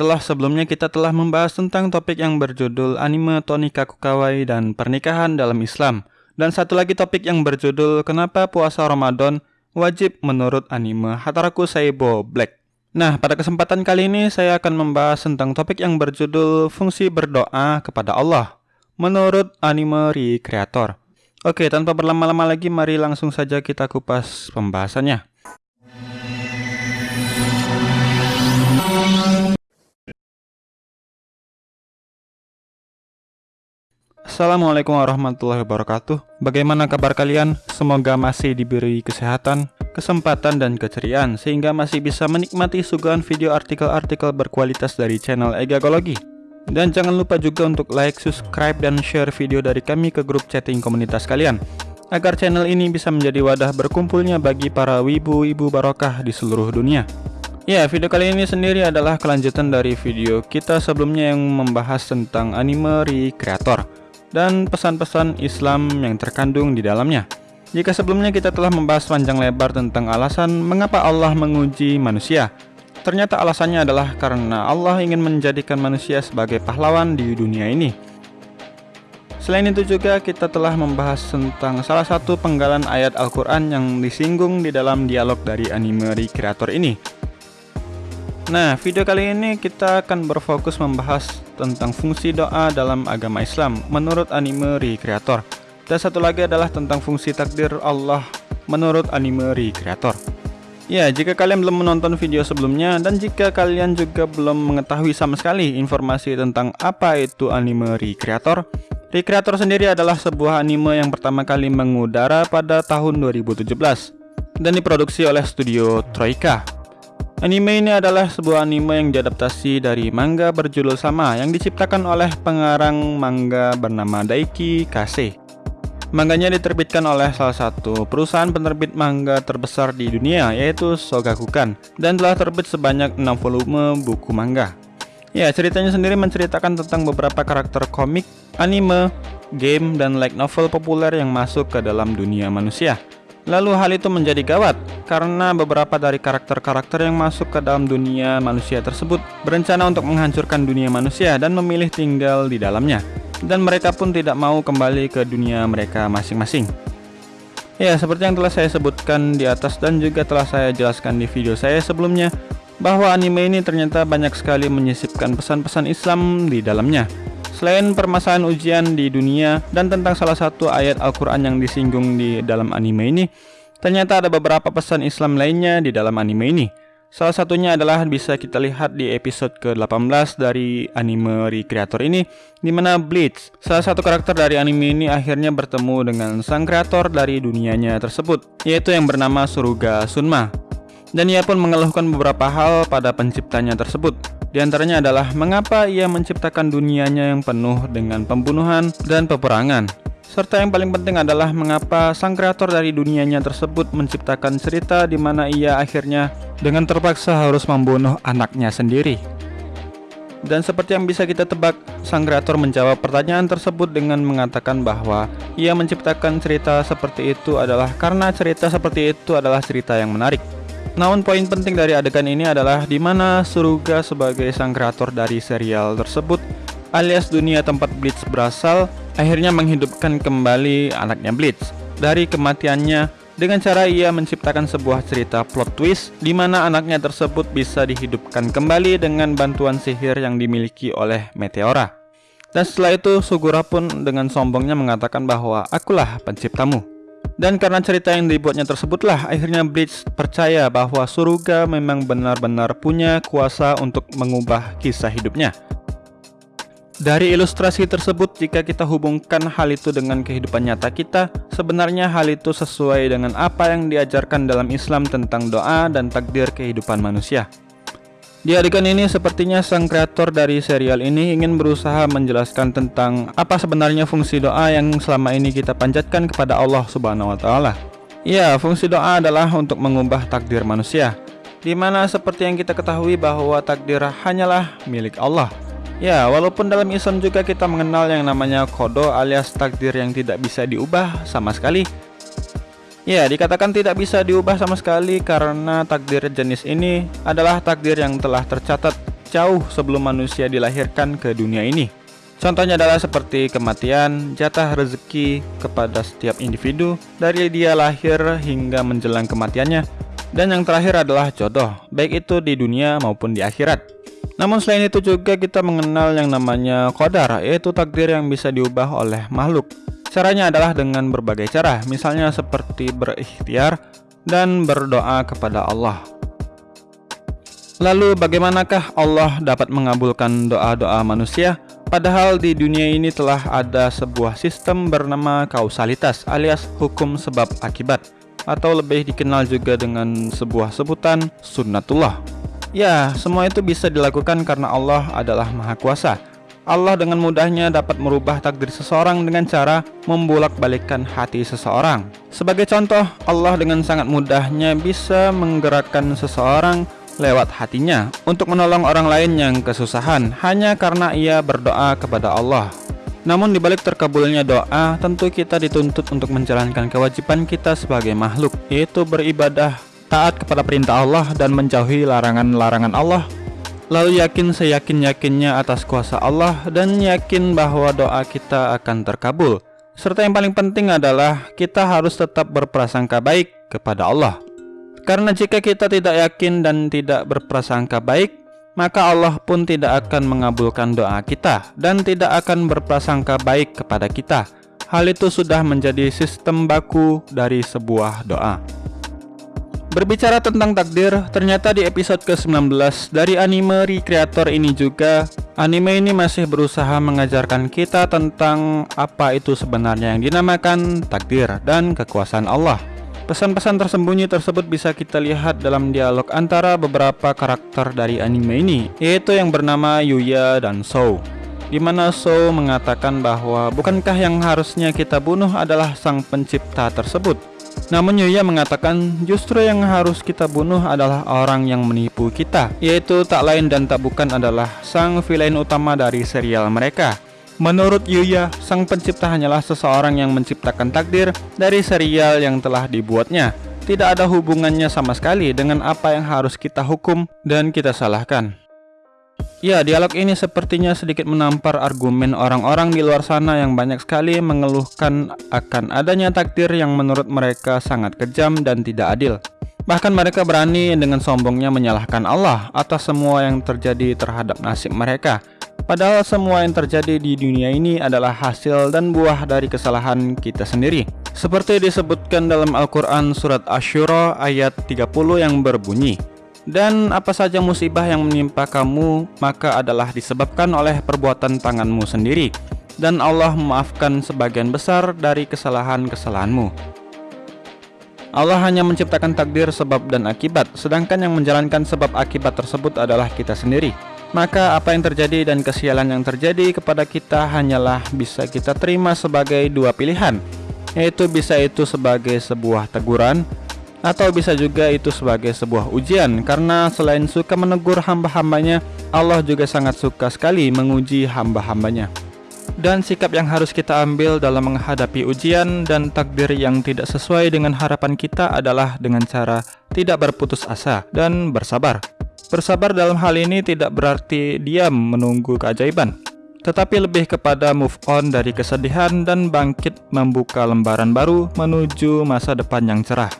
setelah sebelumnya kita telah membahas tentang topik yang berjudul anime Tonika Kukawai dan pernikahan dalam Islam. Dan satu lagi topik yang berjudul kenapa puasa Ramadan wajib menurut anime Hataraku Saibo Black. Nah, pada kesempatan kali ini saya akan membahas tentang topik yang berjudul fungsi berdoa kepada Allah menurut anime Recreator. Oke, tanpa berlama-lama lagi mari langsung saja kita kupas pembahasannya. Assalamualaikum warahmatullahi wabarakatuh. Bagaimana kabar kalian? Semoga masih diberi kesehatan, kesempatan, dan keceriaan Sehingga masih bisa menikmati suguhan video artikel-artikel berkualitas dari channel Egagologi Dan jangan lupa juga untuk like, subscribe, dan share video dari kami ke grup chatting komunitas kalian Agar channel ini bisa menjadi wadah berkumpulnya bagi para wibu-wibu barokah di seluruh dunia. Ya, video kali ini sendiri adalah kelanjutan dari video kita sebelumnya yang membahas tentang anime Recreator dan pesan-pesan Islam yang terkandung di dalamnya. Jika sebelumnya kita telah membahas panjang lebar tentang alasan mengapa Allah menguji manusia, ternyata alasannya adalah karena Allah ingin menjadikan manusia sebagai pahlawan di dunia ini. Selain itu juga kita telah membahas tentang salah satu penggalan ayat Al-Quran yang disinggung di dalam dialog dari anime Recreator ini. Nah, video kali ini kita akan berfokus membahas tentang fungsi doa dalam agama Islam menurut anime Recreator. Dan satu lagi adalah tentang fungsi takdir Allah menurut anime Recreator. Ya, jika kalian belum menonton video sebelumnya dan jika kalian juga belum mengetahui sama sekali informasi tentang apa itu anime Recreator, Recreator sendiri adalah sebuah anime yang pertama kali mengudara pada tahun 2017 dan diproduksi oleh studio Troika Anime ini adalah sebuah anime yang diadaptasi dari manga berjudul sama yang diciptakan oleh pengarang manga bernama Daiki Kase. Manganya diterbitkan oleh salah satu perusahaan penerbit manga terbesar di dunia yaitu Shogakukan dan telah terbit sebanyak 6 volume buku manga. Ya, ceritanya sendiri menceritakan tentang beberapa karakter komik, anime, game, dan light novel populer yang masuk ke dalam dunia manusia. Lalu hal itu menjadi gawat karena beberapa dari karakter-karakter yang masuk ke dalam dunia manusia tersebut berencana untuk menghancurkan dunia manusia dan memilih tinggal di dalamnya. Dan mereka pun tidak mau kembali ke dunia mereka masing-masing. Ya, seperti yang telah saya sebutkan di atas dan juga telah saya jelaskan di video saya sebelumnya, bahwa anime ini ternyata banyak sekali menyisipkan pesan-pesan Islam di dalamnya. Selain permasalahan ujian di dunia dan tentang salah satu ayat Al-Quran yang disinggung di dalam anime ini, ternyata ada beberapa pesan Islam lainnya di dalam anime ini. Salah satunya adalah bisa kita lihat di episode ke-18 dari anime Recreator ini, di mana Bleach, salah satu karakter dari anime ini akhirnya bertemu dengan sang kreator dari dunianya tersebut, yaitu yang bernama Suruga Sunma. Dan ia pun mengeluhkan beberapa hal pada penciptanya tersebut, di antaranya adalah mengapa ia menciptakan dunianya yang penuh dengan pembunuhan dan peperangan. Serta yang paling penting adalah mengapa sang kreator dari dunianya tersebut menciptakan cerita di mana ia akhirnya dengan terpaksa harus membunuh anaknya sendiri. Dan seperti yang bisa kita tebak, sang kreator menjawab pertanyaan tersebut dengan mengatakan bahwa ia menciptakan cerita seperti itu adalah karena cerita seperti itu adalah cerita yang menarik. Namun poin penting dari adegan ini adalah di mana Suruga sebagai sang kreator dari serial tersebut alias dunia tempat Blitz berasal akhirnya menghidupkan kembali anaknya Blitz dari kematiannya dengan cara ia menciptakan sebuah cerita plot twist di mana anaknya tersebut bisa dihidupkan kembali dengan bantuan sihir yang dimiliki oleh Meteora. Dan setelah itu Sugura pun dengan sombongnya mengatakan bahwa akulah penciptamu. Dan karena cerita yang dibuatnya tersebutlah akhirnya Bleach percaya bahwa Suruga memang benar-benar punya kuasa untuk mengubah kisah hidupnya. Dari ilustrasi tersebut, jika kita hubungkan hal itu dengan kehidupan nyata kita, sebenarnya hal itu sesuai dengan apa yang diajarkan dalam Islam tentang doa dan takdir kehidupan manusia. Di adegan ini sepertinya sang kreator dari serial ini ingin berusaha menjelaskan tentang apa sebenarnya fungsi doa yang selama ini kita panjatkan kepada Allah Subhanahu wa taala. Ya, fungsi doa adalah untuk mengubah takdir manusia. Di mana seperti yang kita ketahui bahwa takdir hanyalah milik Allah. Ya, walaupun dalam Islam juga kita mengenal yang namanya kodo alias takdir yang tidak bisa diubah sama sekali, Ya, dikatakan tidak bisa diubah sama sekali karena takdir jenis ini adalah takdir yang telah tercatat jauh sebelum manusia dilahirkan ke dunia ini. Contohnya adalah seperti kematian, jatah rezeki kepada setiap individu dari dia lahir hingga menjelang kematiannya, dan yang terakhir adalah jodoh, baik itu di dunia maupun di akhirat. Namun selain itu juga kita mengenal yang namanya qadar, yaitu takdir yang bisa diubah oleh makhluk. Caranya adalah dengan berbagai cara, misalnya seperti berikhtiar dan berdoa kepada Allah. Lalu bagaimanakah Allah dapat mengabulkan doa-doa manusia? Padahal di dunia ini telah ada sebuah sistem bernama kausalitas alias hukum sebab akibat atau lebih dikenal juga dengan sebuah sebutan sunnatullah. Ya, semua itu bisa dilakukan karena Allah adalah Maha Kuasa. Allah dengan mudahnya dapat merubah takdir seseorang dengan cara membolak-balikkan hati seseorang. Sebagai contoh, Allah dengan sangat mudahnya bisa menggerakkan seseorang lewat hatinya untuk menolong orang lain yang kesusahan hanya karena ia berdoa kepada Allah. Namun dibalik terkabulnya doa, tentu kita dituntut untuk menjalankan kewajiban kita sebagai makhluk, yaitu beribadah, taat kepada perintah Allah dan menjauhi larangan-larangan Allah. Lalu yakin seyakin-yakinnya atas kuasa Allah dan yakin bahwa doa kita akan terkabul. Serta yang paling penting adalah kita harus tetap berprasangka baik kepada Allah. Karena jika kita tidak yakin dan tidak berprasangka baik, maka Allah pun tidak akan mengabulkan doa kita dan tidak akan berprasangka baik kepada kita. Hal itu sudah menjadi sistem baku dari sebuah doa. Berbicara tentang takdir, ternyata di episode ke-19 dari anime Recreator ini juga, anime ini masih berusaha mengajarkan kita tentang apa itu sebenarnya yang dinamakan takdir dan kekuasaan Allah. Pesan-pesan tersembunyi tersebut bisa kita lihat dalam dialog antara beberapa karakter dari anime ini, yaitu yang bernama Yuya dan Sou. Di mana Sou mengatakan bahwa bukankah yang harusnya kita bunuh adalah sang pencipta tersebut? Namun Yuya mengatakan justru yang harus kita bunuh adalah orang yang menipu kita, yaitu tak lain dan tak bukan adalah sang villain utama dari serial mereka, Menurut Yuya, sang pencipta hanyalah seseorang yang menciptakan takdir dari serial yang telah dibuatnya. Tidak ada hubungannya sama sekali dengan apa yang harus kita hukum dan kita salahkan. Ya, dialog ini sepertinya sedikit menampar argumen orang-orang di luar sana yang banyak sekali mengeluhkan akan adanya takdir yang menurut mereka sangat kejam dan tidak adil. Bahkan mereka berani dengan sombongnya menyalahkan Allah atas semua yang terjadi terhadap nasib mereka Padahal semua yang terjadi di dunia ini adalah hasil dan buah dari kesalahan kita sendiri. Seperti disebutkan dalam Al-Quran Surat Ashura ayat 30 yang berbunyi, Dan apa saja musibah yang menimpa kamu, maka adalah disebabkan oleh perbuatan tanganmu sendiri. Dan Allah memaafkan sebagian besar dari kesalahan-kesalahanmu. Allah hanya menciptakan takdir sebab dan akibat, sedangkan yang menjalankan sebab akibat tersebut adalah kita sendiri maka apa yang terjadi dan kesialan yang terjadi kepada kita hanyalah bisa kita terima sebagai dua pilihan, yaitu bisa itu sebagai sebuah teguran atau bisa juga itu sebagai sebuah ujian karena selain suka menegur hamba-hambanya Allah juga sangat suka sekali menguji hamba-hambanya dan sikap yang harus kita ambil dalam menghadapi ujian dan takdir yang tidak sesuai dengan harapan kita adalah dengan cara tidak berputus asa dan bersabar Bersabar dalam hal ini tidak berarti diam menunggu keajaiban, tetapi lebih kepada move on dari kesedihan dan bangkit membuka lembaran baru menuju masa depan yang cerah.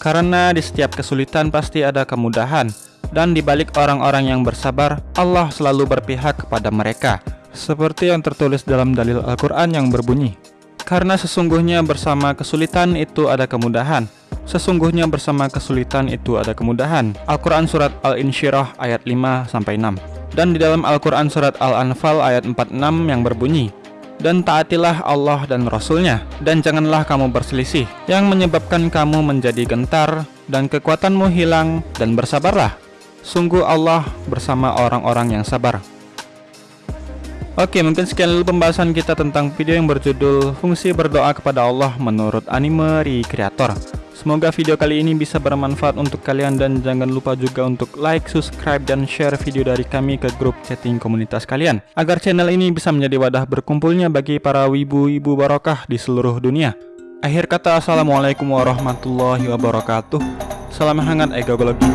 Karena di setiap kesulitan pasti ada kemudahan, dan di balik orang-orang yang bersabar, Allah selalu berpihak kepada mereka, seperti yang tertulis dalam dalil Al-Quran yang berbunyi, Karena sesungguhnya bersama kesulitan itu ada kemudahan, Sesungguhnya bersama kesulitan itu ada kemudahan. Al-Quran Surat Al-Insyirah ayat 5-6 Dan di dalam Al-Quran Surat Al-Anfal ayat 46 yang berbunyi dan taatilah Allah dan Rasulnya. Dan janganlah kamu berselisih. Yang menyebabkan kamu menjadi gentar dan kekuatanmu hilang dan bersabarlah. Sungguh Allah bersama orang-orang yang sabar. Oke mungkin sekian dulu pembahasan kita tentang video yang berjudul fungsi berdoa kepada Allah menurut anime recreator Semoga video kali ini bisa bermanfaat untuk kalian dan jangan lupa juga untuk like, subscribe, dan share video dari kami ke grup chatting komunitas kalian. Agar channel ini bisa menjadi wadah berkumpulnya bagi para wibu-wibu barokah di seluruh dunia. Akhir kata Assalamualaikum warahmatullahi wabarakatuh. Salam hangat egologi